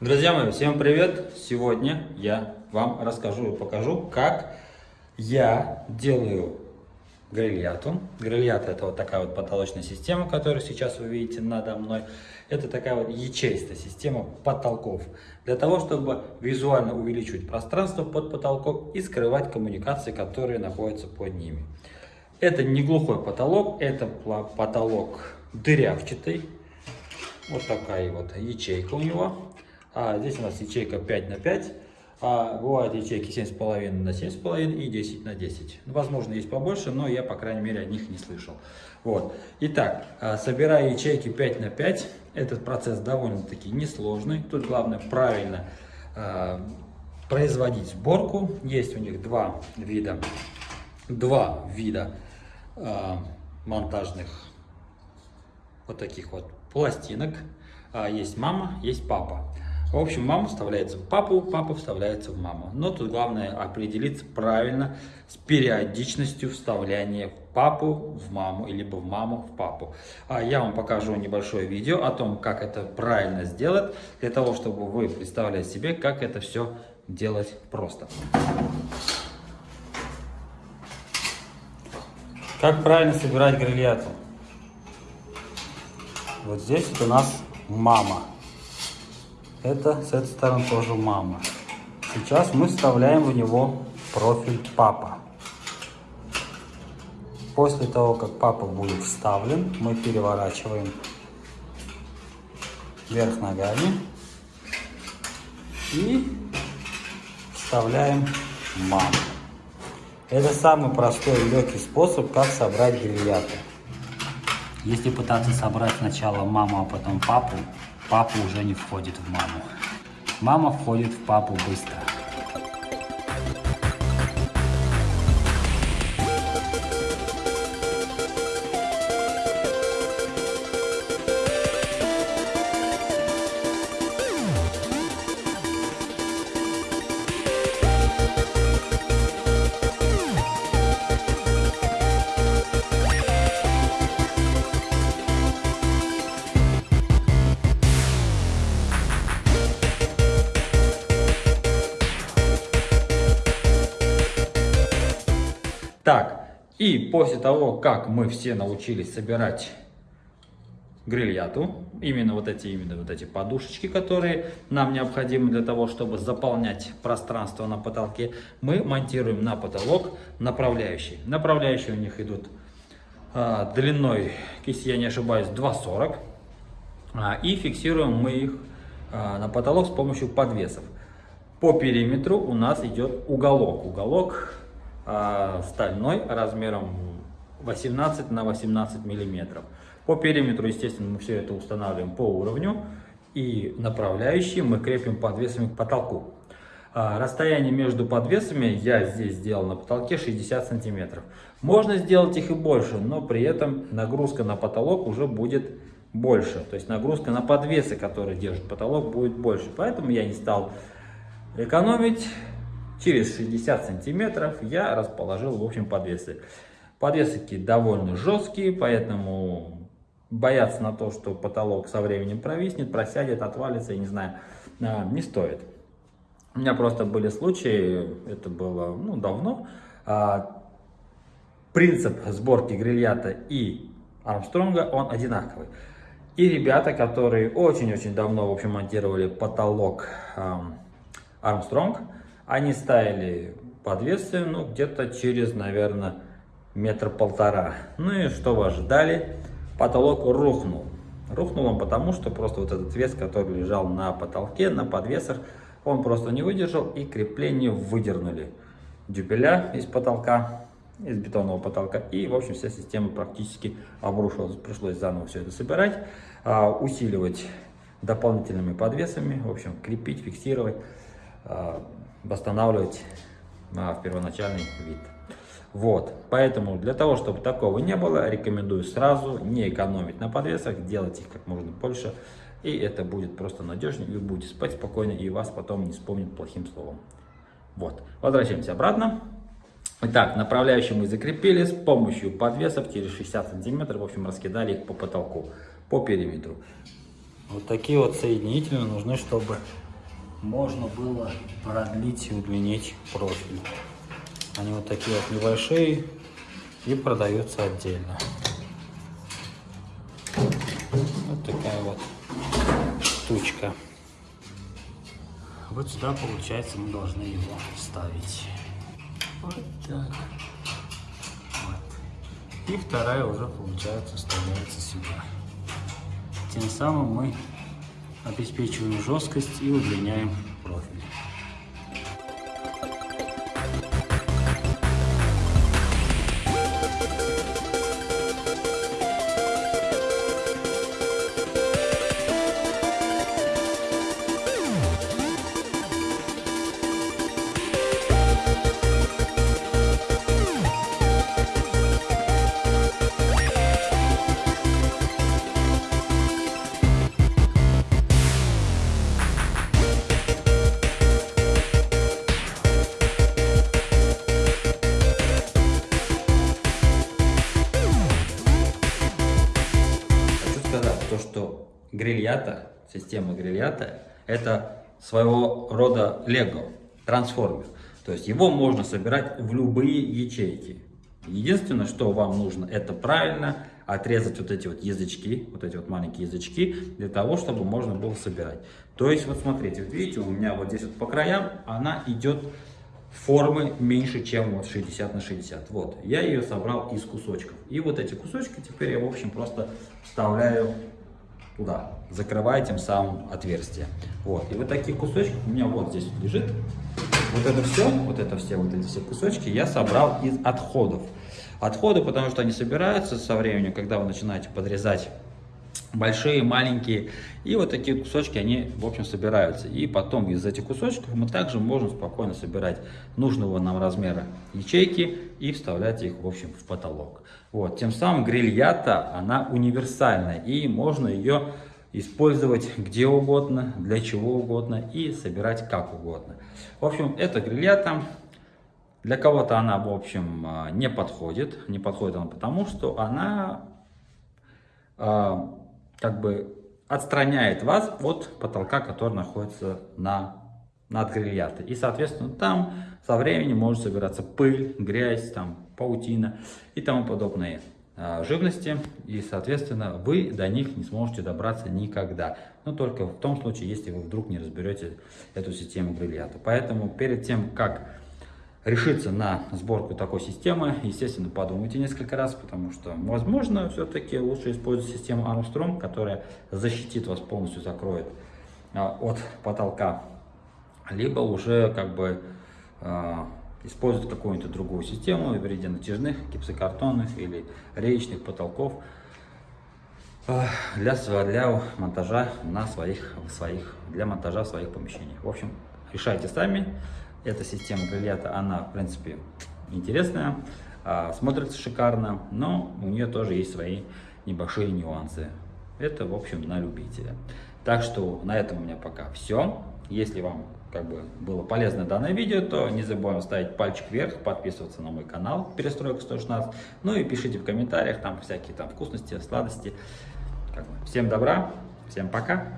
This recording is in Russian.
Друзья мои, всем привет! Сегодня я вам расскажу и покажу, как я делаю грильяту. Грильята это вот такая вот потолочная система, которую сейчас вы видите надо мной. Это такая вот ячеистая система потолков. Для того, чтобы визуально увеличивать пространство под потолком и скрывать коммуникации, которые находятся под ними. Это не глухой потолок, это потолок дырявчатый. Вот такая вот ячейка у него. А здесь у нас ячейка 5 на 5. А бывают ячейки 7,5 на 7,5 и 10 на 10. Ну, возможно, есть побольше, но я, по крайней мере, о них не слышал. Вот. Итак, а, собирая ячейки 5 на 5, этот процесс довольно-таки несложный. Тут главное правильно э, производить сборку. Есть у них два вида, два вида э, монтажных вот таких вот пластинок. Есть мама, есть папа. В общем, мама вставляется в папу, папа вставляется в маму. Но тут главное определиться правильно с периодичностью вставляния в папу, в маму, либо в маму, в папу. А я вам покажу небольшое видео о том, как это правильно сделать, для того, чтобы вы представляли себе, как это все делать просто. Как правильно собирать грильяту? Вот здесь вот у нас мама. Это с этой стороны тоже мама. Сейчас мы вставляем в него профиль папа. После того, как папа будет вставлен, мы переворачиваем вверх ногами и вставляем маму. Это самый простой и легкий способ, как собрать грильяты. Если пытаться собрать сначала маму, а потом папу, папа уже не входит в маму. Мама входит в папу быстро. Так, и после того, как мы все научились собирать грильяту, именно вот эти, именно вот эти подушечки, которые нам необходимы для того, чтобы заполнять пространство на потолке, мы монтируем на потолок направляющие. Направляющие у них идут а, длиной, если я не ошибаюсь, 2,40. А, и фиксируем мы их а, на потолок с помощью подвесов. По периметру у нас идет уголок. Уголок стальной размером 18 на 18 миллиметров. По периметру, естественно, мы все это устанавливаем по уровню. И направляющие мы крепим подвесами к потолку. А, расстояние между подвесами я здесь сделал на потолке 60 сантиметров. Можно сделать их и больше, но при этом нагрузка на потолок уже будет больше. То есть нагрузка на подвесы, которые держат потолок, будет больше. Поэтому я не стал экономить через 60 сантиметров я расположил, в общем, подвесы. Подвесы довольно жесткие, поэтому бояться на то, что потолок со временем провиснет, просядет, отвалится, я не знаю, а, не стоит. У меня просто были случаи, это было ну, давно, а, принцип сборки грильята и Армстронга, он одинаковый. И ребята, которые очень-очень давно, в общем, монтировали потолок Армстронг, они ставили подвесы, ну, где-то через, наверное, метр-полтора. Ну и что вы ожидали? Потолок рухнул. Рухнул он потому, что просто вот этот вес, который лежал на потолке, на подвесах, он просто не выдержал и крепление выдернули. Дюбеля из потолка, из бетонного потолка. И, в общем, вся система практически обрушилась. Пришлось заново все это собирать, а, усиливать дополнительными подвесами, в общем, крепить, фиксировать. Восстанавливать в первоначальный вид. Вот, поэтому для того, чтобы такого не было, рекомендую сразу не экономить на подвесах, делать их как можно больше, и это будет просто надежнее, вы будете спать спокойно, и вас потом не вспомнят плохим словом. Вот, возвращаемся обратно. Итак, направляющие мы закрепили с помощью подвесов через 60 сантиметров, в общем, раскидали их по потолку, по периметру. Вот такие вот соединители нужны, чтобы можно было продлить и удлинить профиль. Они вот такие вот небольшие и продаются отдельно. Вот такая вот штучка. Вот сюда, получается, мы должны его вставить. Вот так. Вот. И вторая уже, получается, вставляется сюда. Тем самым мы обеспечиваем жесткость и удлиняем профиль. Грильята, система грильята, это своего рода лего, трансформер. То есть его можно собирать в любые ячейки. Единственное, что вам нужно, это правильно отрезать вот эти вот язычки, вот эти вот маленькие язычки, для того, чтобы можно было собирать. То есть, вот смотрите, вот видите, у меня вот здесь вот по краям она идет формы меньше, чем вот 60 на 60. Вот, я ее собрал из кусочков. И вот эти кусочки теперь я, в общем, просто вставляю туда, закрывая тем самым отверстие. Вот, и вот таких кусочков у меня вот здесь лежит. Вот это все, вот это все, вот эти все кусочки я собрал из отходов. Отходы, потому что они собираются со временем, когда вы начинаете подрезать большие, маленькие. И вот такие кусочки, они, в общем, собираются. И потом из этих кусочков мы также можем спокойно собирать нужного нам размера ячейки и вставлять их, в общем, в потолок. Вот. Тем самым грильята, она универсальная, и можно ее использовать где угодно, для чего угодно и собирать как угодно. В общем, это грильята. Для кого-то она, в общем, а, не подходит. Не подходит она потому, что она а, как бы отстраняет вас от потолка, который находится на, над грильятой. И, соответственно, там со временем может собираться пыль, грязь, там, паутина и тому подобные а, живности. И, соответственно, вы до них не сможете добраться никогда. Но только в том случае, если вы вдруг не разберете эту систему грильята. Поэтому перед тем, как решиться на сборку такой системы, естественно, подумайте несколько раз, потому что, возможно, все-таки лучше использовать систему Armstrong, которая защитит вас полностью, закроет а, от потолка, либо уже как бы а, использовать какую-нибудь другую систему в виде натяжных, гипсокартонных или реечных потолков а, для, для монтажа на своих, своих, для монтажа в своих помещениях. В общем, решайте сами. Эта система бриллианта, она, в принципе, интересная, а, смотрится шикарно, но у нее тоже есть свои небольшие нюансы. Это, в общем, на любителя. Так что на этом у меня пока все. Если вам как бы было полезно данное видео, то не забываем ставить пальчик вверх, подписываться на мой канал Перестройка 116. Ну и пишите в комментариях там всякие там вкусности, сладости. Всем добра, всем пока.